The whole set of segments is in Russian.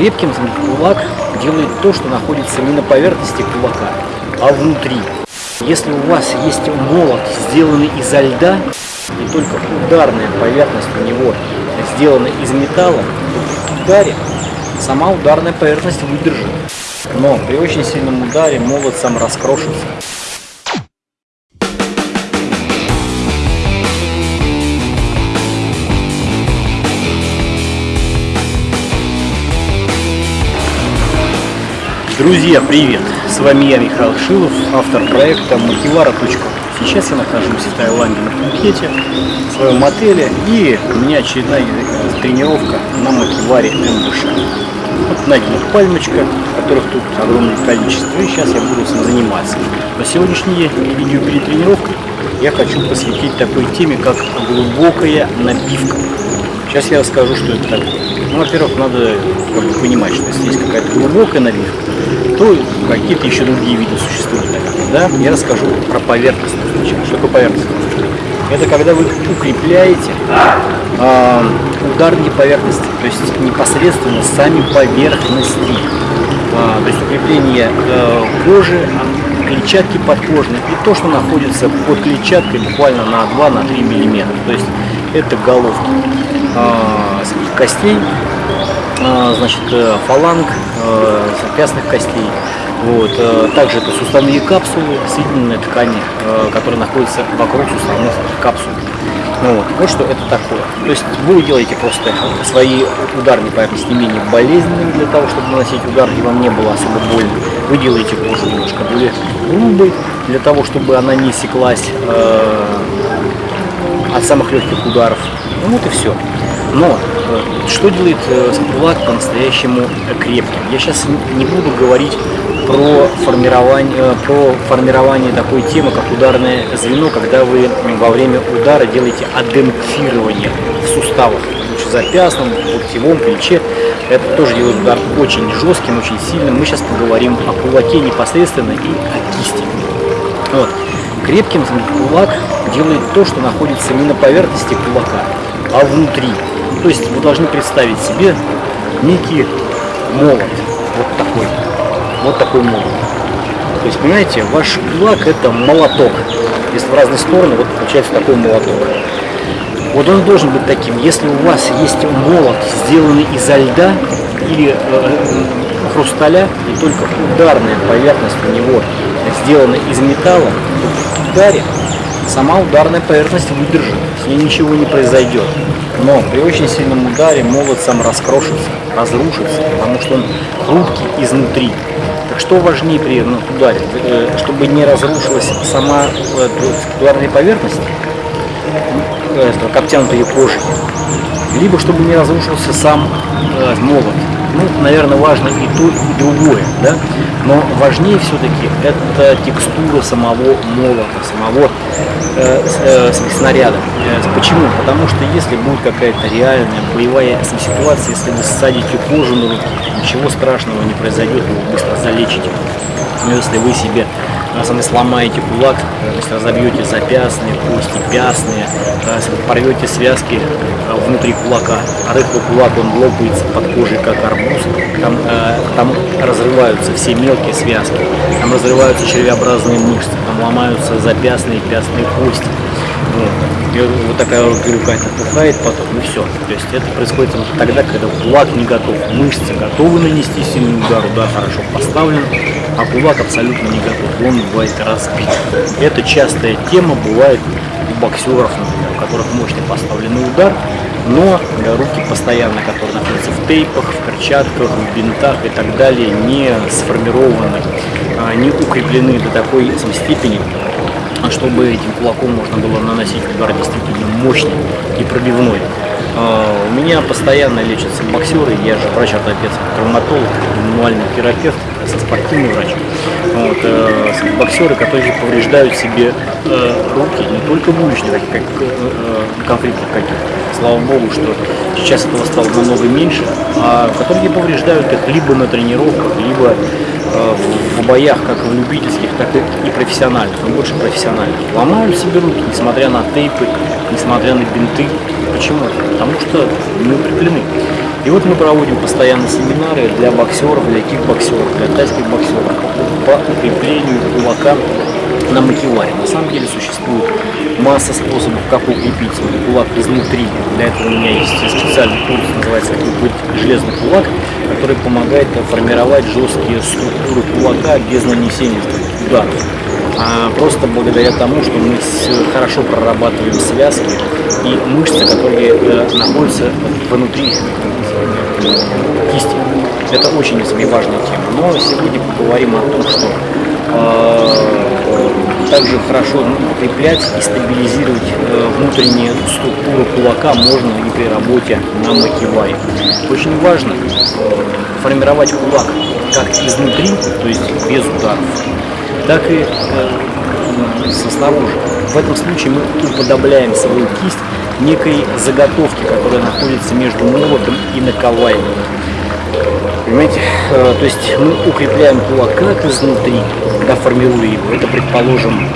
Крепким кулак делает то, что находится не на поверхности кулака, а внутри. Если у вас есть молот, сделанный изо льда, и только ударная поверхность у него сделана из металла, то при ударе сама ударная поверхность выдержит. Но при очень сильном ударе молот сам раскрошится. Друзья, привет! С вами я, Михаил Шилов, автор проекта Макивара.ру. Сейчас я нахожусь в Таиланде на Пхукете, в своем отеле, и у меня очередная тренировка на Макиваре МДШ. Вот найдена пальмочка, которых тут огромное количество, и сейчас я буду этим заниматься. Но сегодняшнее видео перед тренировкой я хочу посвятить такой теме, как глубокая набивка. Сейчас я расскажу, что это такое. Ну, во-первых, надо как бы, понимать, что если есть какая-то глубокая набивка, то какие-то еще другие виды существуют. Да? Я расскажу про поверхность. Что такое поверхность? Это когда вы укрепляете э, ударные поверхности, то есть непосредственно сами поверхности. Э, то есть укрепление э, кожи, клетчатки подкожной и то, что находится под клетчаткой буквально на 2-3 миллиметра. То есть это головки э, костей, значит, э, фаланг, э, запястных костей. Вот. Э, также это суставные капсулы, соединенные ткани, э, которые находятся вокруг суставных капсул. Ну, вот. вот что это такое. То есть вы делаете просто свои ударные поверхности менее болезненными для того, чтобы наносить удар, и вам не было особо больно. Вы делаете кожу немножко более грубой, для того, чтобы она не секлась э, от самых легких ударов. Ну вот и все. Но э, что делает э, кулак по-настоящему крепким? Я сейчас не буду говорить про формирование, э, про формирование такой темы, как ударное звено, когда вы во время удара делаете адемпфирование в суставах, в запястном, локтевом, плече. Это тоже делает удар очень жестким, очень сильным. Мы сейчас поговорим о кулаке непосредственно и о кисти. Вот. Крепким кулак делает то, что находится не на поверхности кулака, а внутри. То есть вы должны представить себе некий молот, вот такой, вот такой молот. То есть, понимаете, ваш кулак это молоток. Если в разные стороны, вот получается такой молоток. Вот он должен быть таким. Если у вас есть молот, сделанный изо льда или э, хрусталя, и только ударная поверхность у него сделана из металла, то при ударе сама ударная поверхность выдержит, с ней ничего не произойдет. Но при очень сильном ударе молот сам раскрошится, разрушится, потому что он хрупкий изнутри. Так что важнее при ударе? Э, чтобы не разрушилась сама э, ударная поверхность, э, как обтянутая кожей, либо чтобы не разрушился сам молот ну, наверное, важно и то, и другое, да, но важнее все-таки это текстура самого молота, самого э, э, снаряда. Э, почему? Потому что если будет какая-то реальная боевая ситуация, если вы ссадите кожу на руки, ничего страшного не произойдет, вы быстро залечите. Но если вы себе на самом деле сломаете кулак, если разобьете запястные, кости, пястные, порвете связки внутри кулака, а рыхлый кулак он лопается под кожей как арбуз, там, там разрываются все мелкие связки, там разрываются червеобразные мышцы, там ломаются запястные и пястные кости. Вот. И вот такая рука отпухает потом, и все. То есть это происходит тогда, когда кулак не готов. Мышцы готовы нанести сильный удар, удар хорошо поставлен, а кулак абсолютно не готов. Он бывает разбит. Это частая тема бывает у боксеров, например, у которых мощный поставленный удар, но руки постоянно, которые находятся в тейпах, в перчатках, в бинтах и так далее, не сформированы, а, не укреплены до такой степени, чтобы этим кулаком можно было наносить удар действительно мощный и пробивной. А, у меня постоянно лечатся боксеры, я же врач-ортопед, травматолог, мануальный терапевт, со спортивный врач. Вот, э, боксеры, которые повреждают себе э, руки, не только в уличных как, э, конфликтах каких-то. Слава богу, что сейчас этого стало намного меньше, а которые повреждают их либо на тренировках, либо э, в боях, как в любительских, так и, и профессиональных, но больше профессиональных. Ломают себе руки, несмотря на тейпы, несмотря на бинты. Почему? Потому что мы укреплены. И вот мы проводим постоянно семинары для боксеров, для кикбоксеров, для тайских боксеров по укреплению кулака на макеваре. На самом деле существует масса способов, как укрепить кулак изнутри. Для этого у меня есть специальный курс, называется «Как быть железный кулак», который помогает формировать жесткие структуры кулака без нанесения ударов. А просто благодаря тому, что мы хорошо прорабатываем связки и мышцы, которые э, находятся внутри кисти. Это очень важная тема. Но сегодня поговорим о том, что э, также хорошо укреплять и стабилизировать э, внутренние структуры кулака можно и при работе на макеваре. Очень важно э, формировать кулак как изнутри, то есть без ударов, так и э, со снаружи. В этом случае мы уподобляем свою кисть некой заготовки, которая находится между молотом и наковальней. Понимаете? Э, то есть мы укрепляем кулак как изнутри, когда формируя его, это, предположим,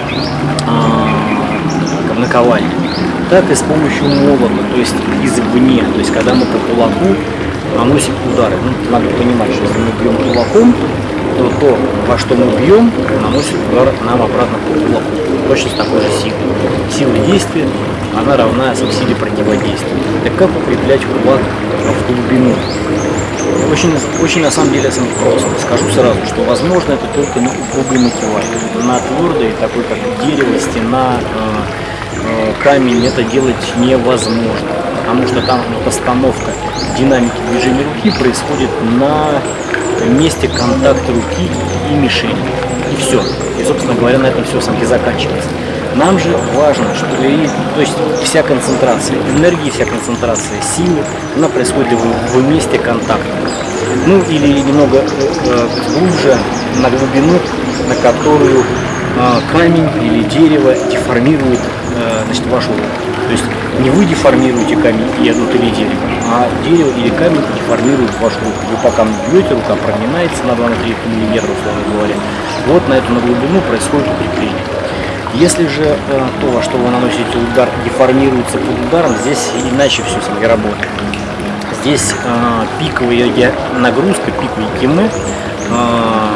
э, наковальня, так и с помощью молота, то есть извне, то есть когда мы по кулаку наносим удары. Ну, надо понимать, что если мы бьем кулаком, то то, во что мы бьем, наносит удар нам обратно по кулаку. Точно с такой же силой. Сила действия, она равна силе противодействия. Так как укреплять кулак в глубину? Очень, очень на самом деле это просто. Скажу сразу, что возможно это только на упругой мотиваре. На твердой, такой как дерево, стена, э, э, камень, это делать невозможно. Потому что там постановка динамики движения руки происходит на месте контакта руки и мишени. И все. И, собственно говоря, на этом все самки заканчивается. Нам же важно, что то есть вся концентрация энергии, вся концентрация силы, она происходит в, в месте контакта. Ну или немного э, э глубже на глубину, на которую э, камень или дерево деформирует э, значит, вашу руку. То есть не вы деформируете камень и или дерево, а дерево или камень деформирует вашу руку. Вы по камню бьете, рука прогинается на 2-3 мм, условно говоря. Вот на эту на глубину происходит укрепление. Если же э, то, во что вы наносите удар, деформируется под ударом, здесь иначе все с вами работает. Здесь э, пиковая нагрузка, пиковые кимы э,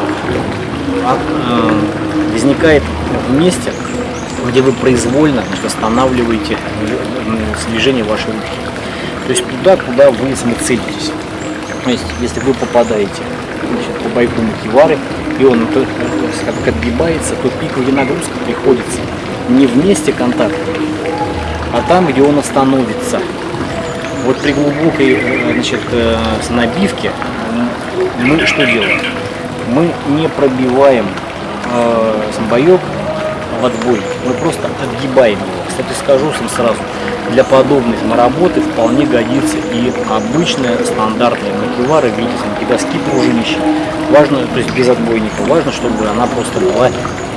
возникает в месте, где вы произвольно значит, останавливаете движение вашей руки. То есть туда, куда вы целитесь. То есть, если вы попадаете значит, по бойку макивары, и он как отгибается, то пиковая нагрузка приходится не в месте контакта, а там, где он остановится. Вот при глубокой э, значит, э, набивке мы что делаем? Мы не пробиваем э, самбоек в отбой, мы просто отгибаем его. Кстати, скажу сам сразу, для подобной работы вполне годится и обычная стандартная макевара в виде доски пружинища. Важно, то есть без отбойника, важно, чтобы она просто была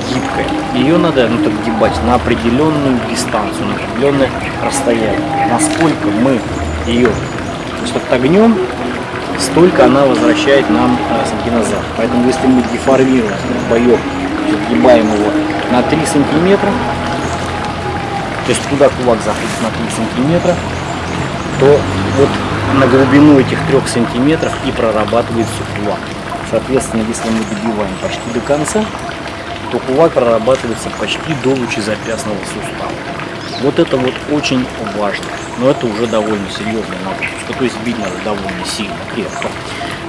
гибкая. Ее надо ну, так гибать на определенную дистанцию, на определенное расстояние. Насколько мы ее есть, отогнем, столько она возвращает нам э, назад. Поэтому если мы деформируем боек, отгибаем его на 3 сантиметра, то есть туда кулак заходит на 3 сантиметра, то вот на глубину этих 3 сантиметров и прорабатывается кулак. Соответственно, если мы добиваем почти до конца, то кулак прорабатывается почти до лучезапястного сустава. Вот это вот очень важно. Но это уже довольно серьезная нагрузка. То есть бить надо довольно сильно, крепко.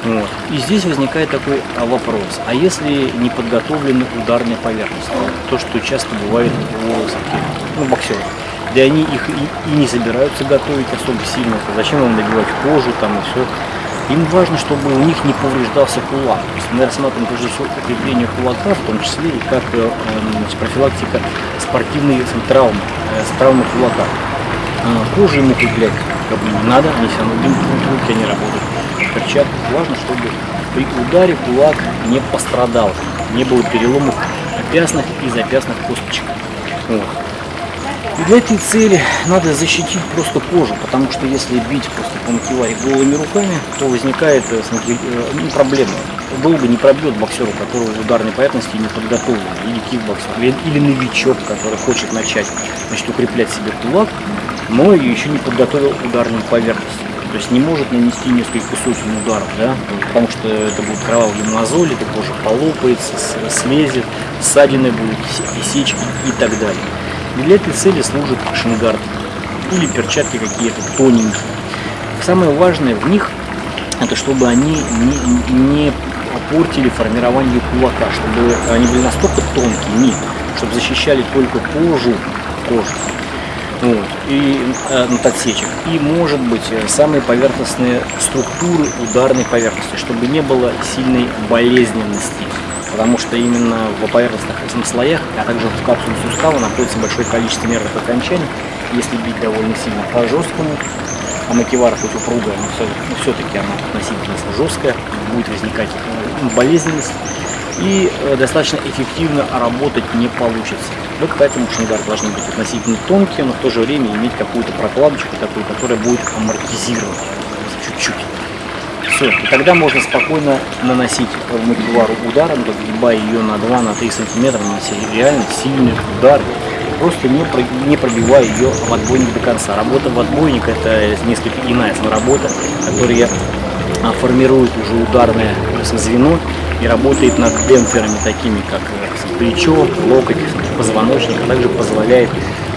Вот. И здесь возникает такой а, вопрос. А если не подготовлены ударные поверхности? То, что часто бывает у ну, боксеров. Да они их и, и не собираются готовить особо сильно. Зачем им набивать кожу там и все. Им важно, чтобы у них не повреждался кулак. То есть мы рассматриваем всего укрепление кулака, в том числе и как э, значит, профилактика спортивной травмы, э, травмы кулака. А, кожу ему укреплять как бы не надо, они все равно руки они работают перчатках. Важно, чтобы при ударе кулак не пострадал, не было переломов опясных и запястных косточек. Вот. И для этой цели надо защитить просто кожу, потому что если бить просто по макеваре голыми руками, то возникает э, э, ну, проблема. Долго не пробьет боксер, у которого в ударной поверхности не подготовлен, или кикбоксер, или, или новичок, который хочет начать значит, укреплять себе кулак, но еще не подготовил ударную поверхность. То есть не может нанести несколько сотен ударов, да, потому что это будут кровавые мозоли, это кожа полопается, слезет, ссадины будут, сечки и так далее. И для этой цели служит шингард или перчатки какие-то тоненькие. Самое важное в них, это чтобы они не, не портили формирование кулака, чтобы они были настолько тонкие, нет, чтобы защищали только кожу, кожу вот, и э, от отсечек. И может быть э, самые поверхностные структуры ударной поверхности, чтобы не было сильной болезненности. Потому что именно в поверхностных слоях, а также в капсуле сустава находится большое количество нервных окончаний. Если бить довольно сильно по жесткому, а макевара хоть упругая, но все-таки она относительно жесткая, будет возникать э, болезненность и э, достаточно эффективно работать не получится. Вот поэтому шангар должны быть относительно тонкие, но в то же время иметь какую-то прокладочку такую, которая будет амортизировать чуть-чуть. Все, и тогда можно спокойно наносить макевару ударом, разгибая ее на 2-3 сантиметра, наносить реально сильный удар, просто не, пробивая ее в отбойник до конца. Работа в отбойник это несколько иная работа, которая формирует уже ударное звено и работает над демпферами такими, как э, плечо, локоть, позвоночник, а также позволяет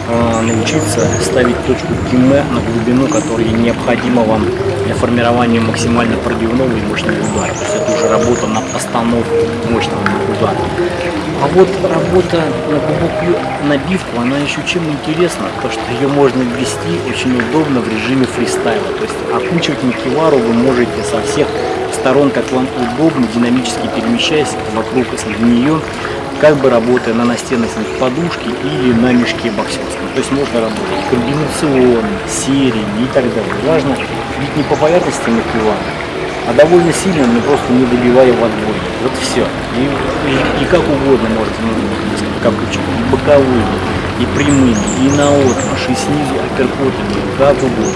научиться ставить точку КИМЭ на глубину, которая необходима вам для формирования максимально пробивного и мощного удара. То есть это уже работа на постановку мощного удара. А вот работа на глубокую набивку, она еще чем интересна, то что ее можно ввести очень удобно в режиме фристайла. То есть окучивать макевару вы можете со всех сторон, как вам удобно, динамически перемещаясь вокруг нее, как бы работая на настенной подушке или на мешке боксерском. То есть можно работать комбинационно, сериями и так далее. Важно бить не по поверхности макевара, а довольно сильно, но просто не добивая в отбой. Вот все. И, и, и как угодно можете, ну, как и боковыми, и прямыми, и на отмаш, и снизу апперкотами, как угодно.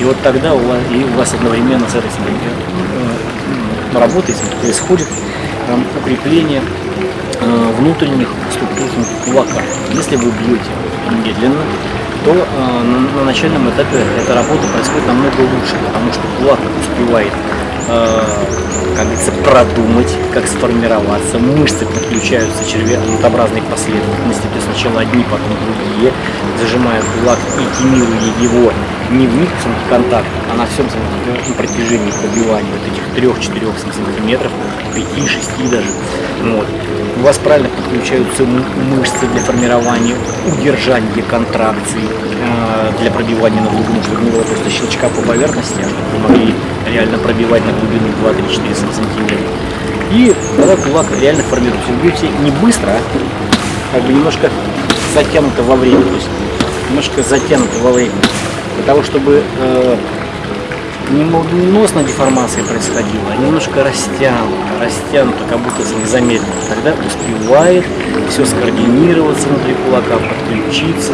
И вот тогда у вас, и у вас одновременно с этой работой происходит э, укрепление э, внутренних структур кулака. Если вы бьете медленно, то э, на, на начальном этапе эта работа происходит намного лучше, потому что кулак успевает как говорится, продумать, как сформироваться. Мышцы подключаются червеобразной последовательности, то есть сначала одни, потом другие, зажимая кулак и тимируя его не в миксом контакт, а на всем протяжении пробивания вот этих 3-4 сантиметров, 5-6 даже. Вот. У вас правильно подключаются мышцы для формирования, удержания контракций, э, для пробивания на глубину, чтобы не было просто щелчка по поверхности, а чтобы вы могли реально пробивать на глубину 2-3-4 сантиметра. И тогда кулак реально формируется. Вы не быстро, а как бы немножко затянуто во время, то есть немножко затянуто во время для того, чтобы э, не молниеносная деформация происходила, а немножко растянуто, растянуто, как будто замедленно. Тогда успевает все скоординироваться внутри кулака, подключиться,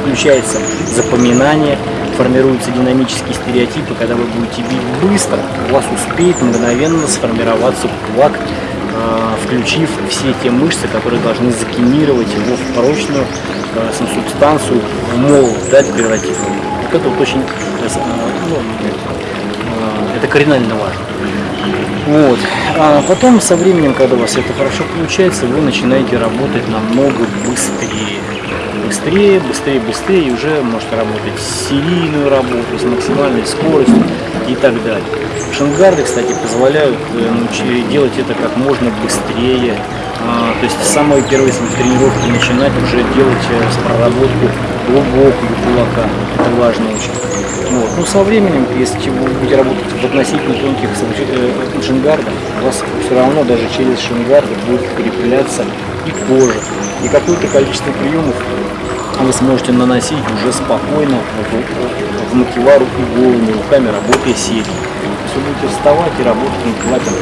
включается запоминание, формируются динамические стереотипы, когда вы будете бить быстро, у вас успеет мгновенно сформироваться кулак, э, включив все те мышцы, которые должны закинировать его в прочную э, субстанцию, молот, да, превратив его. Вот это вот очень, э, ну, э, это кардинально важно. Вот. А потом со временем, когда у вас это хорошо получается, вы начинаете работать намного быстрее. Быстрее, быстрее, быстрее, и уже можете работать серийную работу с максимальной скоростью и так далее. Шангарды, кстати, позволяют э, делать это как можно быстрее. А, то есть с самой первой тренировки начинать уже делать проработку глубокую кулака. Это важно очень. Вот. Ну, со временем, если вы будете работать в относительно тонких э, шингардах, у вас все равно даже через шингарды будет укрепляться и кожа. И какое-то количество приемов вы сможете наносить уже спокойно в, в макевару и голыми руками, работая есть вы будете вставать и работать макеваром.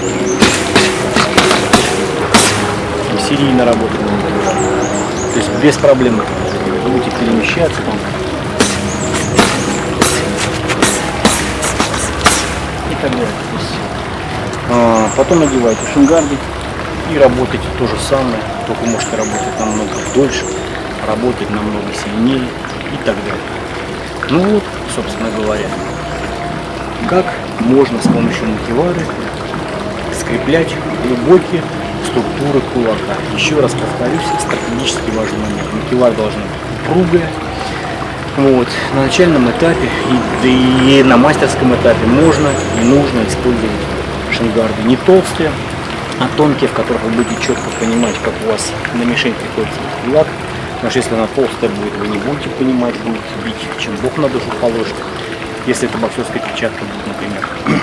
Серийно работать. То есть без проблем будете перемещаться там. И так далее. А, потом надеваете шингарды и работаете то же самое, только можете работать намного дольше, работать намного сильнее и так далее. Ну вот, собственно говоря, как можно с помощью макевары скреплять глубокие структуры кулака. Еще раз повторюсь, стратегически важный момент. Макевар должна быть упругая. Вот. На начальном этапе и, и на мастерском этапе можно и нужно использовать шингарды не толстые, а тонкие, в которых вы будете четко понимать, как у вас на мишень приходится кулак. Потому что если она толстая будет, вы не будете понимать, будете бить, чем Бог на душу положит. Если это боксерская перчатка будет, например.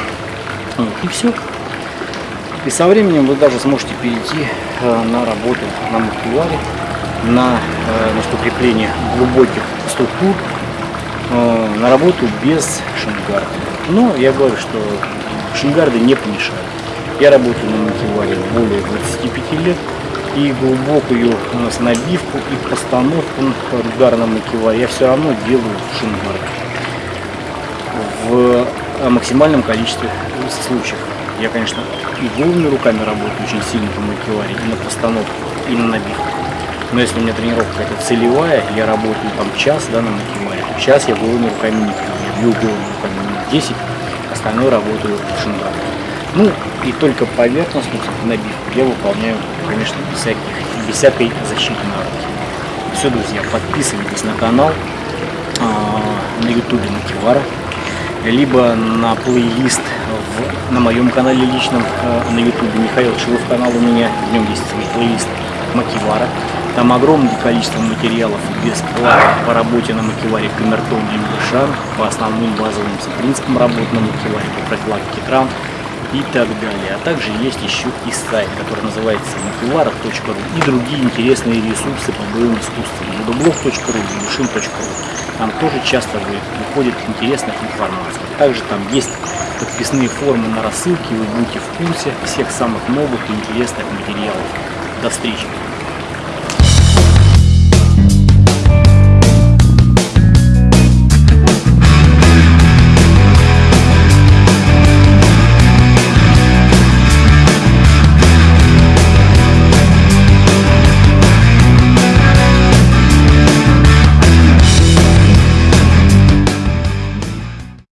Вот, и все. И со временем вы даже сможете перейти э, на работу на макуларе, на, э, на укрепление глубоких структур, э, на работу без шингарда. Но я говорю, что шингарды не помешают. Я работаю на макеваре более 25 лет и глубокую набивку и постановку удара на макеваре я все равно делаю в шингарде в максимальном количестве случаев. Я, конечно, и голыми руками работаю очень сильно по макеваре, и на постановку, и на набивку. Но если у меня тренировка это целевая, я работаю там час да, на макеваре, то час я голыми руками не пью. Я бью голыми руками минут 10, остальное работаю в шингаре. Ну, и только поверхностную набивку я выполняю, конечно, без, всяких, без всякой защиты на руки. Все, друзья, подписывайтесь на канал а, на ютубе Макивара либо на плейлист в, на моем канале личном э, на ютубе Михаил Шилов канал у меня, в нем есть свой плейлист Макивара. Там огромное количество материалов бесплатно по работе на макеваре камертон и мышан, по основным базовым принципам работы на макеваре, по прокладке травм и так далее. А также есть еще и сайт, который называется макевара.ру и другие интересные ресурсы по боевым искусствам. Водоблог.ру, мушин.ру. Там тоже часто выходит интересная информация. Также там есть подписные формы на рассылке, вы будете в курсе всех самых новых и интересных материалов. До встречи!